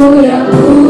不要哭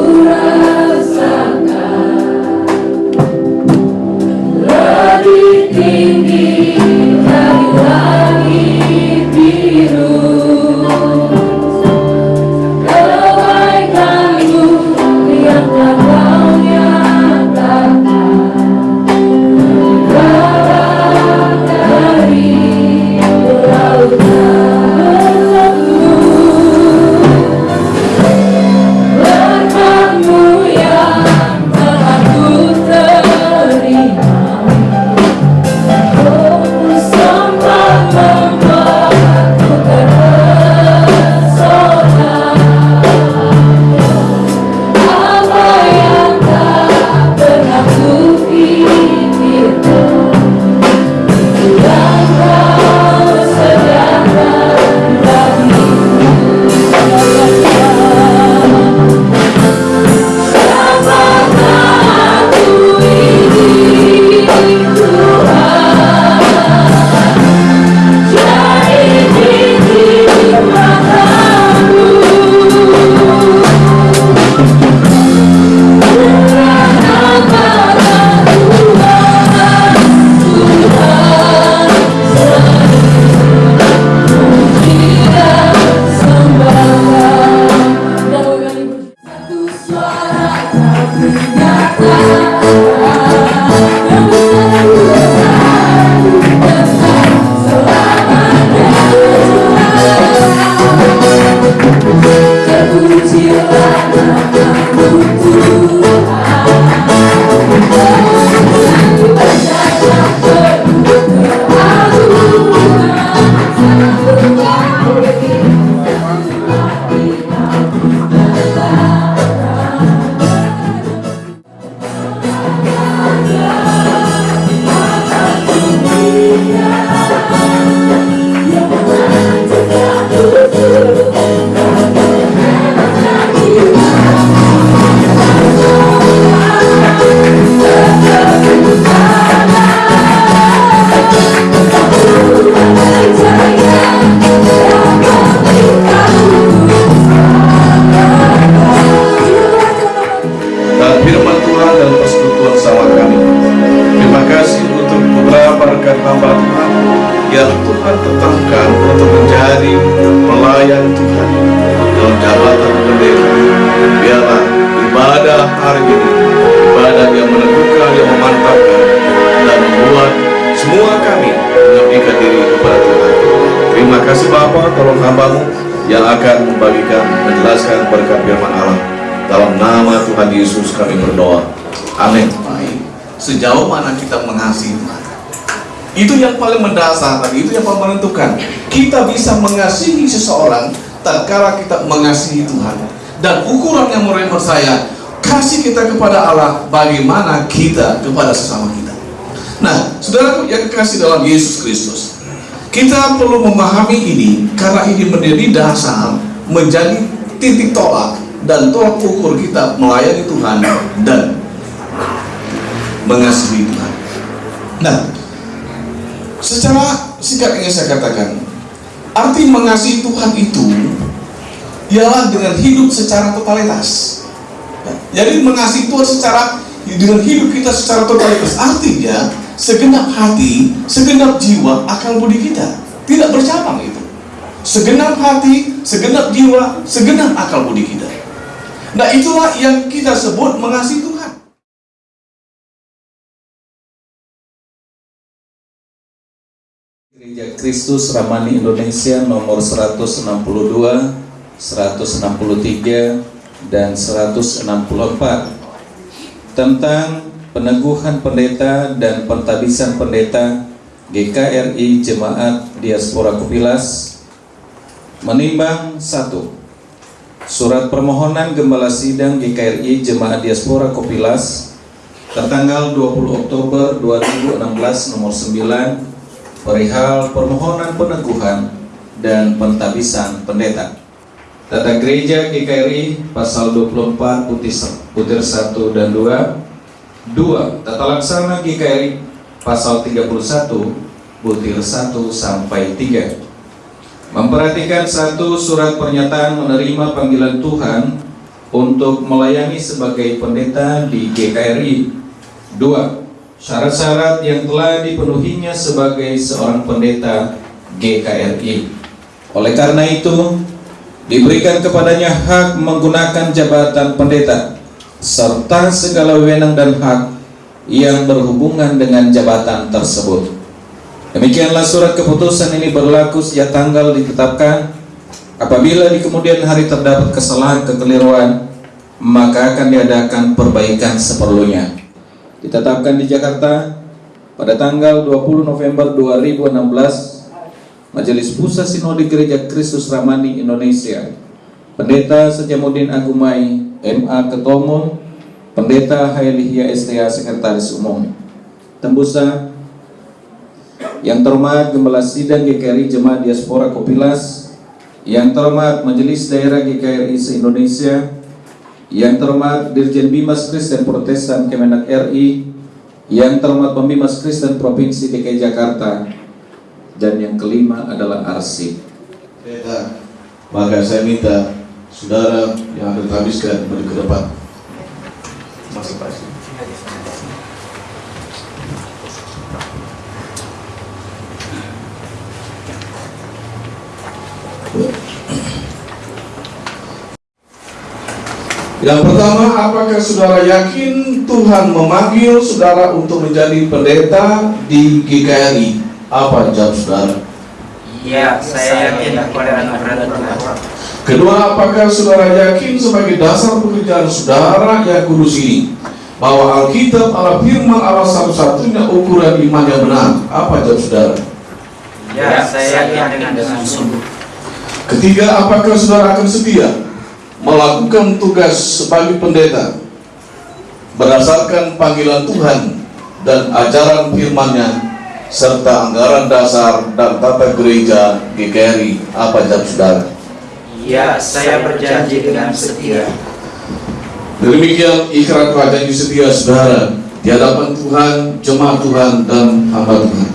membagikan, menjelaskan berkat firman Allah. Dalam nama Tuhan Yesus kami berdoa. Amin. sejauh mana kita mengasihi Tuhan itu yang paling mendasar tadi itu yang paling menentukan kita bisa mengasihi seseorang tatkala kita mengasihi Tuhan dan ukuran yang menurut saya kasih kita kepada Allah bagaimana kita kepada sesama kita nah saudaraku yang kekasih dalam Yesus Kristus kita perlu memahami ini karena ini menjadi dasar menjadi titik tolak dan tolak ukur kita melayani Tuhan dan mengasihi Tuhan. Nah, secara singkat ingin saya katakan, arti mengasihi Tuhan itu ialah dengan hidup secara totalitas. Jadi mengasihi Tuhan secara dengan hidup kita secara totalitas artinya segenap hati, segenap jiwa, akal budi kita tidak bercabang itu. Segenap hati, segenap jiwa, segenap akal budi kita. Nah itulah yang kita sebut mengasihi Tuhan. Gereja Kristus Ramani Indonesia nomor 162, 163, dan 164 tentang peneguhan pendeta dan pentabisan pendeta GKRI Jemaat Diaspora Kupilas menimbang satu Surat permohonan Gembala Sidang GKRI Jemaat Diaspora Kopilas tertanggal 20 Oktober 2016 nomor 9 perihal permohonan peneguhan dan pentabisan pendeta. Tata Gereja GKRI pasal 24 putih putir 1 dan 2 2. Tata Laksana GKRI pasal 31 butir 1 sampai 3 Memperhatikan satu surat pernyataan menerima panggilan Tuhan untuk melayani sebagai pendeta di GKRI. Dua, syarat-syarat yang telah dipenuhinya sebagai seorang pendeta GKRI. Oleh karena itu, diberikan kepadanya hak menggunakan jabatan pendeta serta segala wewenang dan hak yang berhubungan dengan jabatan tersebut. Demikianlah surat keputusan ini berlaku sejak tanggal ditetapkan. Apabila di kemudian hari terdapat kesalahan kekeliruan, maka akan diadakan perbaikan seperlunya. Ditetapkan di Jakarta pada tanggal 20 November 2016, Majelis Pusat Sinode Gereja Kristus Ramani Indonesia, Pendeta Sejamuddin Agumai, MA Ketua Pendeta Hailihya STA Sekretaris Umum, Tembusa, yang terhormat Gembala Sidang GKRI Jemaat Diaspora Kopilas, yang terhormat Majelis Daerah GKRI se-Indonesia, yang terhormat Dirjen Bimas Kristen Protestan Kemenak RI, yang terhormat Pembimas Kristen Provinsi DKI Jakarta, dan yang kelima adalah arsip. Maka saya minta saudara yang akan habiskan maju ke depan. Masuk Pak. Yang pertama, apakah saudara yakin Tuhan memanggil saudara untuk menjadi pendeta di GKRI? Apa jawab saudara? Iya, saya yakin kepada anugerah Tuhan. Kedua, apakah saudara yakin sebagai dasar pekerjaan saudara yang kudus ini bahwa Alkitab adalah firman Allah satu-satunya ukuran iman yang benar? Apa jawab saudara? Ya, saya yakin dengan sungguh. Ketiga, apakah saudara akan setia melakukan tugas sebagai pendeta berdasarkan panggilan Tuhan dan ajaran firman-Nya serta anggaran dasar dan tata gereja GKRI? Apa jawab saudara? Ya, saya berjanji dengan setia. Demikian ikrar janji setia saudara di hadapan Tuhan, jemaat Tuhan dan hamba Tuhan.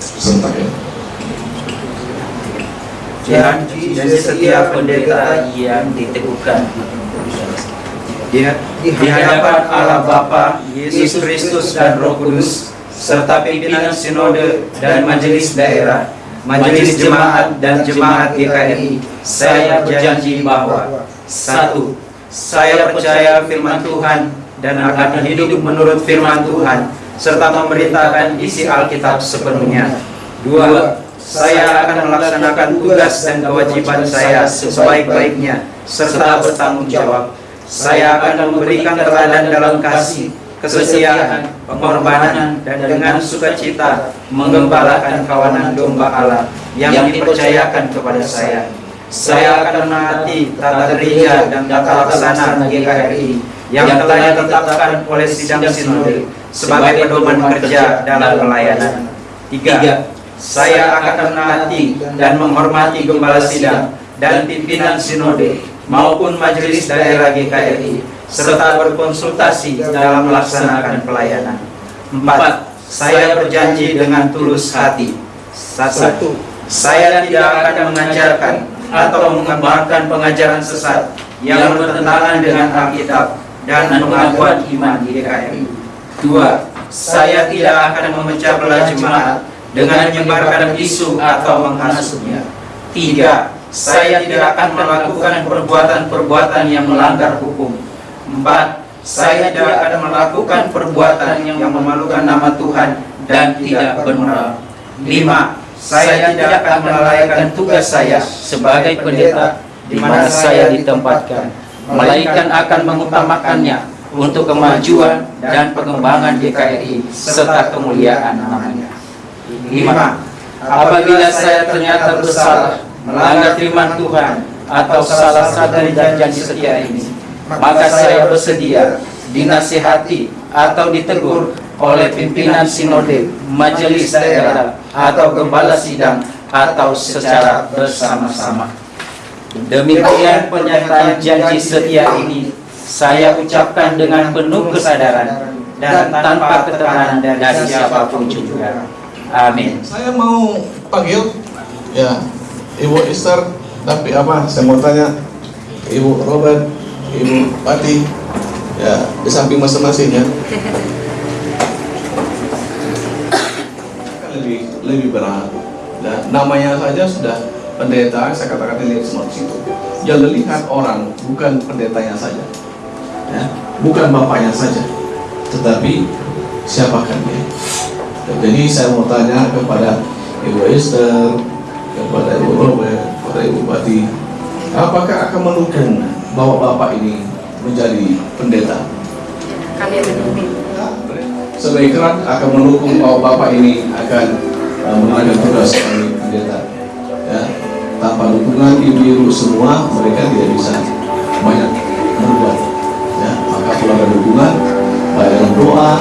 Serentak ya. Janji dan setia pendeta yang diteguhkan. Di, di hadapan Allah Bapa, Yesus Kristus dan Roh Kudus, serta pimpinan sinode dan majelis daerah, majelis jemaat dan jemaat GKRI, saya berjanji bahwa satu, saya percaya firman Tuhan dan akan hidup menurut firman Tuhan serta memerintahkan isi Alkitab sepenuhnya. Dua, saya akan melaksanakan tugas dan kewajiban saya sebaik-baiknya serta bertanggung jawab. Saya akan memberikan teladan dalam kasih, kesetiaan, pengorbanan, dan dengan sukacita menggembalakan kawanan domba Allah yang dipercayakan kepada saya. Saya akan menaati tata gereja dan tata laksana GKRI yang telah ditetapkan oleh sidang sinode sebagai pedoman kerja dalam pelayanan. Tiga, saya akan menaati dan menghormati gembala sidang dan pimpinan sinode maupun majelis daerah GKRI serta berkonsultasi dalam melaksanakan pelayanan. Empat, saya berjanji dengan tulus hati. Satu, saya tidak akan mengajarkan atau mengembangkan pengajaran sesat yang bertentangan dengan Alkitab dan pengakuan iman di GKRI. Dua, saya tidak akan memecah belah jemaat dengan menyebarkan isu atau menghasutnya. Tiga, saya tidak akan melakukan perbuatan-perbuatan yang melanggar hukum. Empat, saya tidak akan melakukan perbuatan yang memalukan nama Tuhan dan tidak benar. Lima, saya tidak akan melalaikan tugas saya sebagai pendeta di mana saya ditempatkan, melainkan akan mengutamakannya untuk kemajuan dan pengembangan GKRI serta kemuliaan namanya. Lima, apabila saya ternyata bersalah melanggar firman Tuhan atau salah satu dari janji setia ini, maka saya bersedia dinasihati atau ditegur oleh pimpinan sinode, majelis daerah, atau gembala sidang, atau secara bersama-sama. Demikian pernyataan janji setia ini saya ucapkan dengan penuh kesadaran dan tanpa keterangan dari siapa pun juga. Amin. Saya mau panggil ya Ibu Esther, tapi apa? Saya mau tanya Ibu Robert, Ibu Pati, ya di samping masing-masing ya. Kan lebih lebih berat. Dan namanya saja sudah pendeta, saya katakan dilihat semua di situ. Yang dilihat orang bukan pendetanya saja, ya, bukan bapaknya saja, tetapi siapakah dia. Jadi saya mau tanya kepada Ibu Esther, kepada Ibu Robert, kepada Ibu Pati, apakah akan mendukung bahwa Bapak ini menjadi pendeta? kami mendukung Sebagai keran akan mendukung bahwa Bapak ini akan uh, tugas sebagai pendeta. Ya, tanpa dukungan ibu-ibu semua mereka tidak bisa banyak berbuat. Ya, maka perlu ada dukungan, baik dalam doa,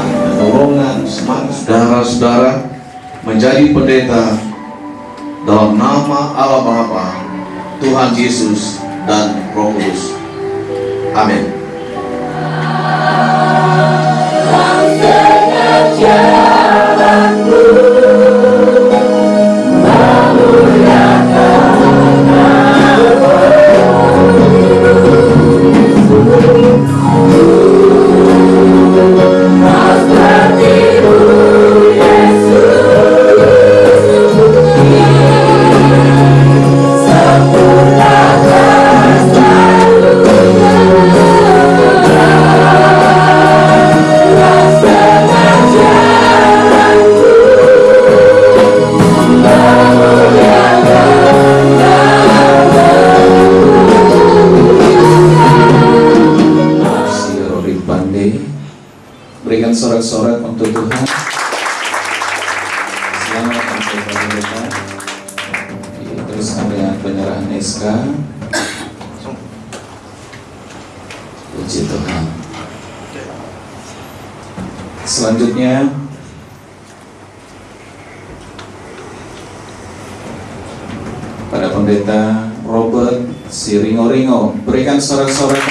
semangat saudara-saudara menjadi pendeta dalam nama Allah Bapa, Tuhan Yesus dan Roh Kudus. Amin. Puji Tuhan. Selanjutnya pada pendeta Robert Siringo-ringo berikan sorak-sorak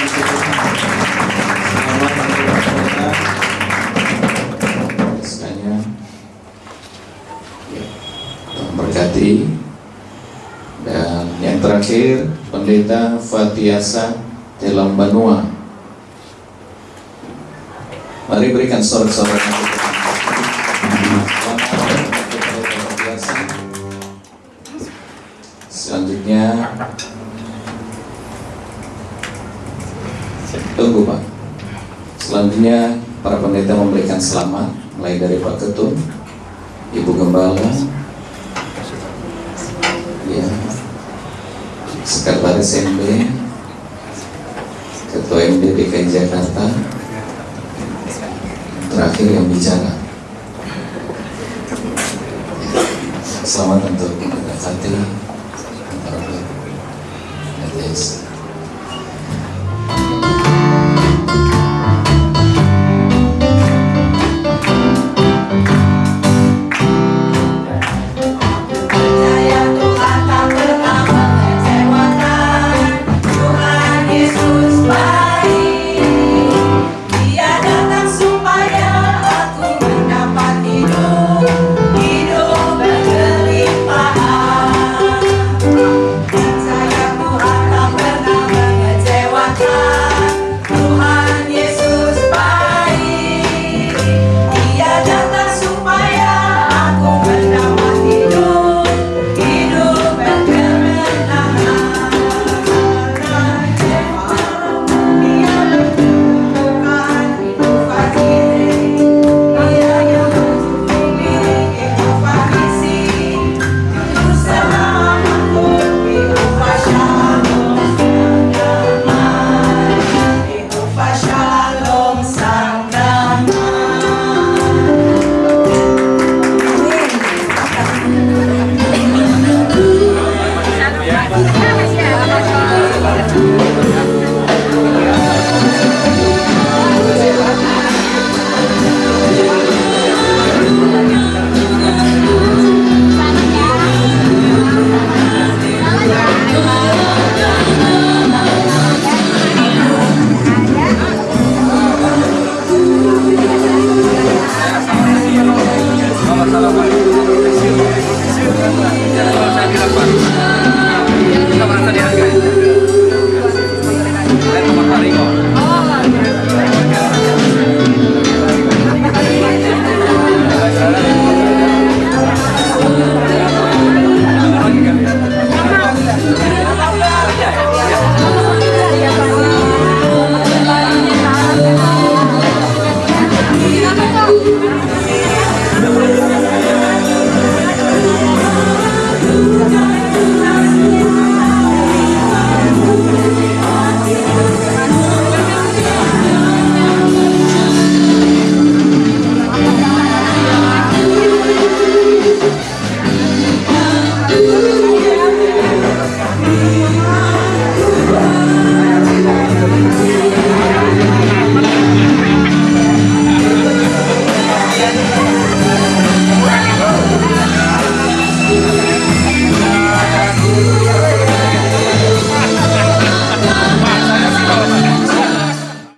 Ya, dan yang terakhir pendeta Fatiasa Telam Banua Mari berikan sorak-sorak. Selanjutnya Tunggu Pak Selanjutnya para pendeta memberikan selamat Mulai dari Pak Ketun Ibu Gembala Ya Sekretaris MD Ketua MD DKI Jakarta Terakhir yang bicara. Selamat untuk pendeta Fatih Yes.